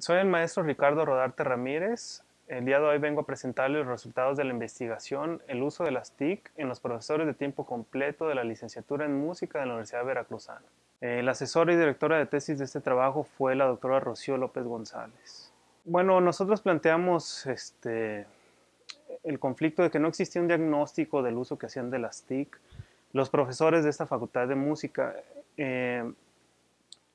Soy el maestro Ricardo Rodarte Ramírez. El día de hoy vengo a presentarles los resultados de la investigación El uso de las TIC en los profesores de tiempo completo de la licenciatura en música de la Universidad Veracruzana. El asesor y directora de tesis de este trabajo fue la doctora Rocío López González. Bueno, nosotros planteamos este, el conflicto de que no existía un diagnóstico del uso que hacían de las TIC los profesores de esta facultad de música. Eh,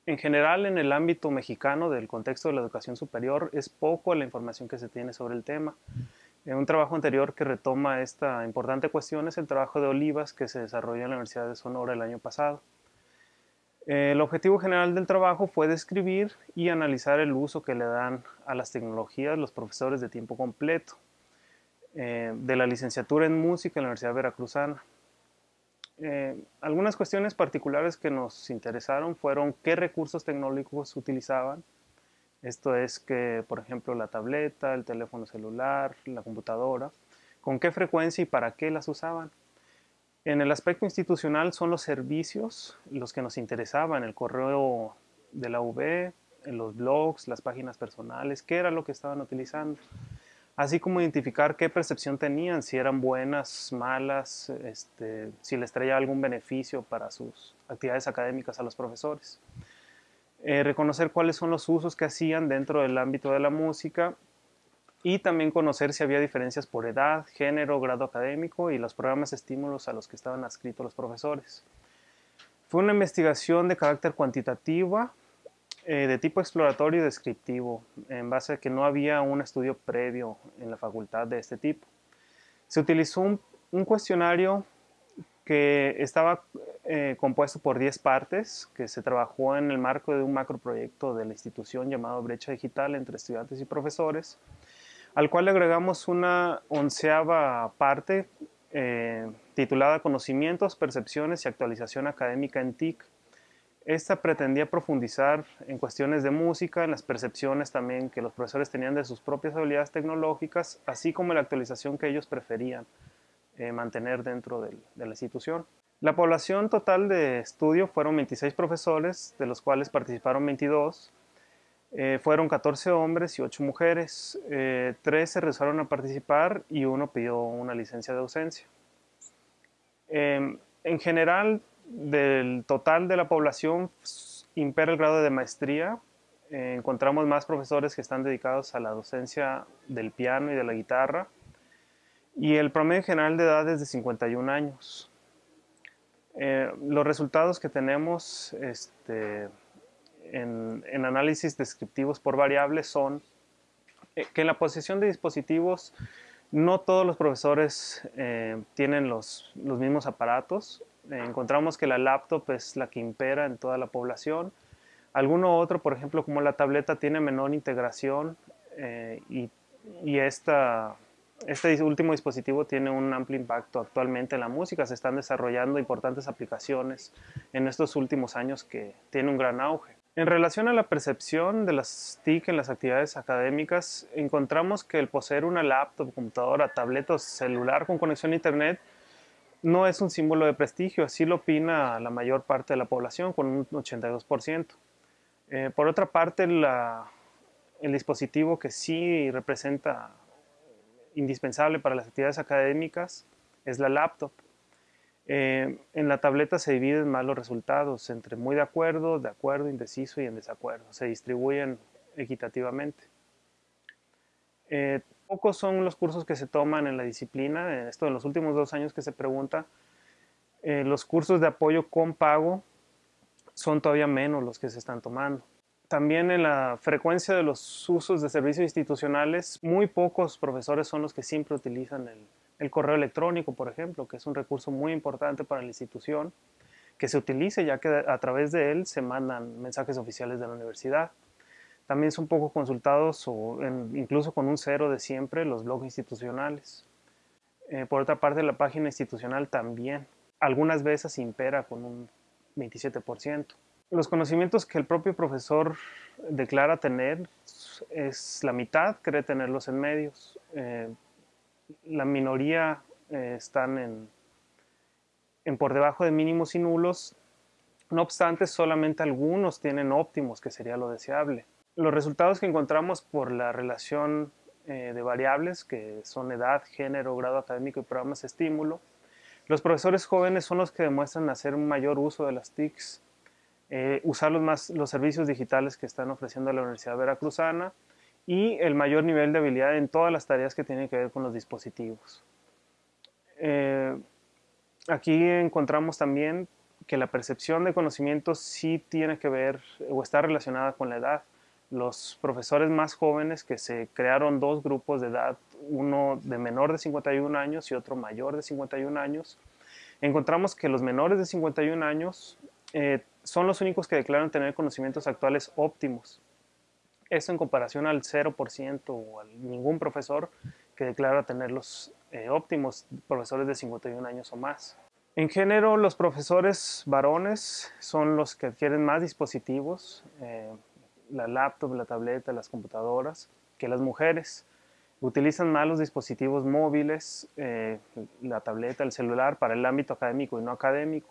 en general, en el ámbito mexicano del contexto de la educación superior, es poco la información que se tiene sobre el tema. Un trabajo anterior que retoma esta importante cuestión es el trabajo de Olivas que se desarrolló en la Universidad de Sonora el año pasado. El objetivo general del trabajo fue describir y analizar el uso que le dan a las tecnologías los profesores de tiempo completo eh, de la licenciatura en música en la Universidad Veracruzana. Eh, algunas cuestiones particulares que nos interesaron fueron qué recursos tecnológicos utilizaban. Esto es que, por ejemplo, la tableta, el teléfono celular, la computadora, con qué frecuencia y para qué las usaban. En el aspecto institucional son los servicios los que nos interesaban, el correo de la UB, los blogs, las páginas personales, qué era lo que estaban utilizando así como identificar qué percepción tenían, si eran buenas, malas, este, si les traía algún beneficio para sus actividades académicas a los profesores. Eh, reconocer cuáles son los usos que hacían dentro del ámbito de la música y también conocer si había diferencias por edad, género, grado académico y los programas estímulos a los que estaban adscritos los profesores. Fue una investigación de carácter cuantitativa, eh, de tipo exploratorio y descriptivo, en base a que no había un estudio previo en la facultad de este tipo. Se utilizó un, cuestionario que estaba eh, compuesto por 10 partes, que se trabajó en el marco de un macroproyecto de la institución llamado Brecha Digital entre estudiantes y profesores, al cual le agregamos una onceava parte eh, titulada Conocimientos, Percepciones y Actualización Académica en TIC, esta pretendía profundizar en cuestiones de música, en las percepciones también que los profesores tenían de sus propias habilidades tecnológicas, así como la actualización que ellos preferían eh, mantener dentro de la institución. La población total de estudio fueron 26 profesores, de los cuales participaron 22. Eh, fueron 14 hombres y 8 mujeres. Eh, 3 se rehusaron a participar y uno pidió una licencia de ausencia. Eh, en general, del total de la población impera el grado de maestría. Eh, encontramos más profesores que están dedicados a la docencia del piano y de la guitarra. Y el promedio general de edad es de 51 años. Eh, los resultados que tenemos este, en, análisis descriptivos por variables son eh, que en la posesión de dispositivos no todos los profesores tienen los, los mismos aparatos encontramos que la laptop es la que impera en toda la población. Alguno otro, por ejemplo, como la tableta, tiene menor integración eh, y, este último dispositivo tiene un amplio impacto actualmente en la música. Se están desarrollando importantes aplicaciones en estos últimos años que tiene un gran auge. En relación a la percepción de las TIC en las actividades académicas, encontramos que el poseer una laptop, computadora, tableta o celular con conexión a Internet no es un símbolo de prestigio, así lo opina la mayor parte de la población, con un 82%. Eh, por otra parte, el dispositivo que sí representa indispensable para las actividades académicas es la laptop. Eh, en la tableta se dividen más los resultados entre muy de acuerdo, de acuerdo, indeciso y en desacuerdo. Se distribuyen equitativamente. Eh, pocos son los cursos que se toman en la disciplina, esto en los últimos dos años que se pregunta, eh, los cursos de apoyo con pago son todavía menos los que se están tomando. También en la frecuencia de los usos de servicios institucionales, muy pocos profesores son los que siempre utilizan el, el correo electrónico, por ejemplo, que es un recurso muy importante para la institución, que se utilice ya que a través de él se mandan mensajes oficiales de la universidad. También son poco consultados o incluso con un cero de siempre los blogs institucionales. Eh, por otra parte, la página institucional también. Algunas veces impera con un 27%. Los conocimientos que el propio profesor declara tener es la mitad, cree tenerlos en medios. Eh, la minoría eh, están en, por debajo de mínimos y nulos. No obstante, solamente algunos tienen óptimos, que sería lo deseable. Los resultados que encontramos por la relación eh, de variables, que son edad, género, grado académico y programas de estímulo, los profesores jóvenes son los que demuestran hacer un mayor uso de las TICs, eh, usar los, más, los servicios digitales que están ofreciendo la Universidad Veracruzana y el mayor nivel de habilidad en todas las tareas que tienen que ver con los dispositivos. Eh, aquí encontramos también que la percepción de conocimientos sí tiene que ver o está relacionada con la edad los profesores más jóvenes que se crearon dos grupos de edad, uno de menor de 51 años y otro mayor de 51 años, encontramos que los menores de 51 años eh, son los únicos que declaran tener conocimientos actuales óptimos. Esto en comparación al 0% o a ningún profesor que declara tenerlos eh, óptimos, profesores de 51 años o más. En género, los profesores varones son los que adquieren más dispositivos, eh, la laptop, la tableta, las computadoras, que las mujeres. Utilizan más los dispositivos móviles, eh, la tableta, el celular para el ámbito académico y no académico.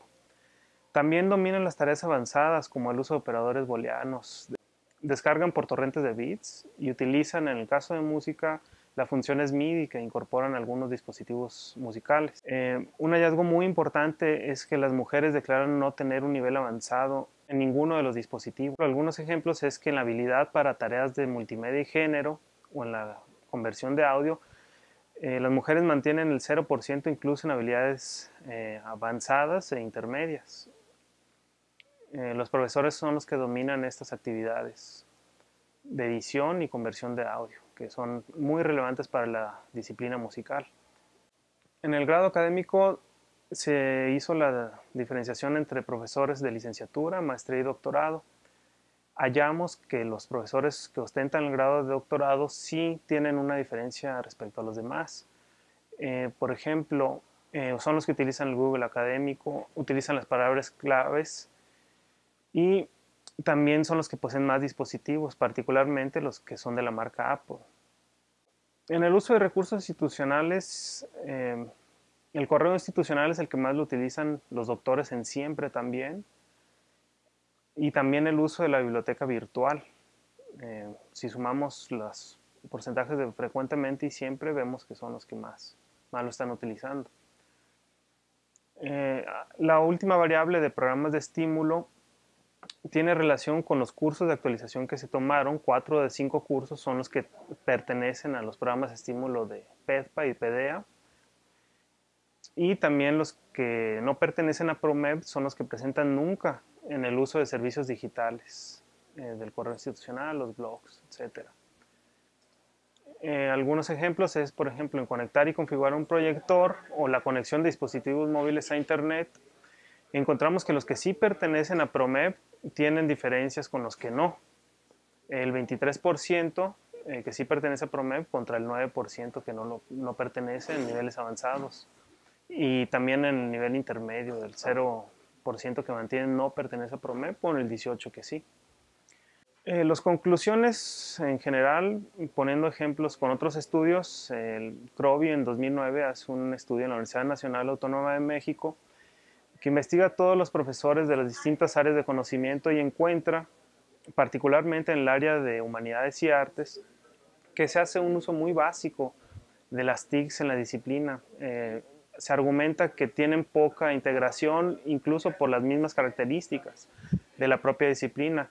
También dominan las tareas avanzadas como el uso de operadores booleanos. Descargan por torrentes de bits y utilizan en el caso de música las funciones MIDI que incorporan algunos dispositivos musicales. Eh, un hallazgo muy importante es que las mujeres declaran no tener un nivel avanzado en ninguno de los dispositivos. Algunos ejemplos es que en la habilidad para tareas de multimedia y género o en la conversión de audio, eh, las mujeres mantienen el 0% incluso en habilidades eh, avanzadas e intermedias. los profesores son los que dominan estas actividades de edición y conversión de audio que son muy relevantes para la disciplina musical. En el grado académico se hizo la diferenciación entre profesores de licenciatura, maestría y doctorado. Hallamos que los profesores que ostentan el grado de doctorado sí tienen una diferencia respecto a los demás. Eh, por ejemplo, eh, son los que utilizan el Google académico, utilizan las palabras claves y también son los que poseen más dispositivos, particularmente los que son de la marca Apple. En el uso de recursos institucionales, eh, el correo institucional es el que más lo utilizan los doctores en siempre también, y también el uso de la biblioteca virtual. Eh, si sumamos los porcentajes de frecuentemente y siempre, vemos que son los que más, más lo están utilizando. Eh, la última variable de programas de estímulo tiene relación con los cursos de actualización que se tomaron. Cuatro de cinco cursos son los que pertenecen a los programas de estímulo de PEDPA y PEDEA. Y también los que no pertenecen a PROMEP son los que presentan nunca en el uso de servicios digitales eh, del correo institucional, los blogs, etc. Eh, algunos ejemplos es, por ejemplo, en conectar y configurar un proyector o la conexión de dispositivos móviles a Internet encontramos que los que sí pertenecen a PROMEP tienen diferencias con los que no. El 23% eh, que sí pertenece a PROMEP contra el 9% que no, no pertenece en niveles avanzados. Y también en el nivel intermedio, del 0% que mantiene no pertenece a PROMEP, con el 18% que sí. Eh, las conclusiones en general, poniendo ejemplos con otros estudios, el CROBI en 2009 hace un estudio en la Universidad Nacional Autónoma de México que investiga a todos los profesores de las distintas áreas de conocimiento y encuentra, particularmente en el área de humanidades y artes, que se hace un uso muy básico de las TICs en la disciplina. Eh, se argumenta que tienen poca integración incluso por las mismas características de la propia disciplina,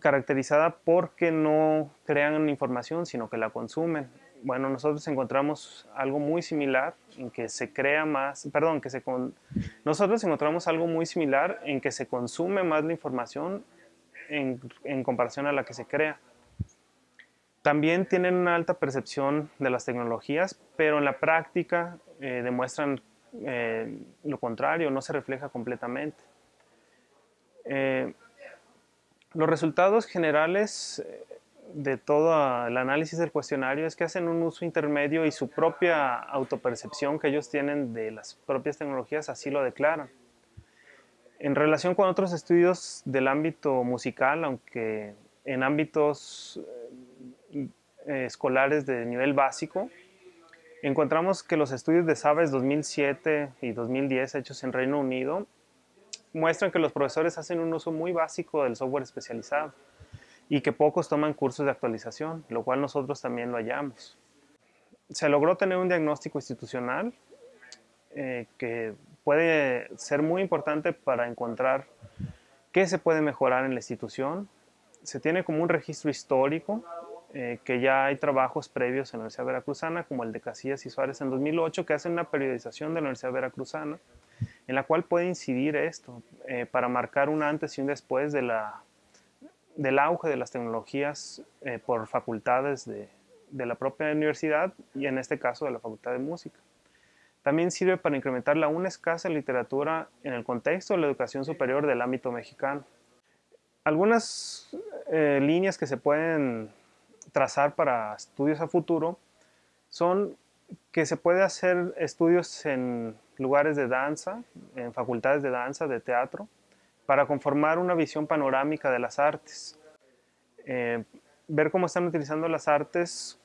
caracterizada porque no crean información, sino que la consumen bueno, nosotros encontramos algo muy similar en que se crea más, perdón, que se nosotros encontramos algo muy similar en que se consume más la información en, comparación a la que se crea. También tienen una alta percepción de las tecnologías, pero en la práctica eh, demuestran eh, lo contrario, no se refleja completamente. Eh, los resultados generales de todo el análisis del cuestionario es que hacen un uso intermedio y su propia autopercepción que ellos tienen de las propias tecnologías así lo declaran. En relación con otros estudios del ámbito musical, aunque en ámbitos escolares de nivel básico, encontramos que los estudios de SABES 2007 y 2010 hechos en Reino Unido muestran que los profesores hacen un uso muy básico del software especializado y que pocos toman cursos de actualización, lo cual nosotros también lo hallamos. Se logró tener un diagnóstico institucional eh, que puede ser muy importante para encontrar qué se puede mejorar en la institución. Se tiene como un registro histórico, eh, que ya hay trabajos previos en la Universidad Veracruzana, como el de Casillas y Suárez en 2008, que hacen una periodización de la Universidad Veracruzana, en la cual puede incidir esto, eh, para marcar un antes y un después de la, del auge de las tecnologías eh, por facultades de, de la propia universidad y en este caso de la Facultad de Música. También sirve para incrementar la aún escasa literatura en el contexto de la educación superior del ámbito mexicano. Algunas líneas que se pueden trazar para estudios a futuro son que se puede hacer estudios en lugares de danza, en facultades de danza, de teatro, para conformar una visión panorámica de las artes. Eh, ver cómo están utilizando las artes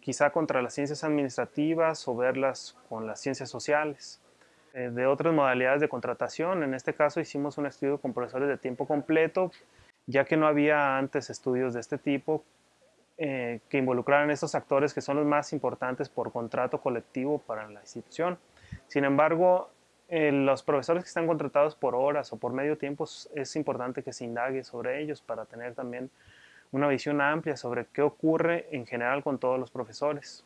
quizá contra las ciencias administrativas o verlas con las ciencias sociales. Eh, de otras modalidades de contratación, en este caso hicimos un estudio con profesores de tiempo completo, ya que no había antes estudios de este tipo eh, que involucraran estos actores que son los más importantes por contrato colectivo para la institución. Sin embargo, eh, los profesores que están contratados por horas o por medio tiempo es importante que se indague sobre ellos para tener también una visión amplia sobre qué ocurre en general con todos los profesores.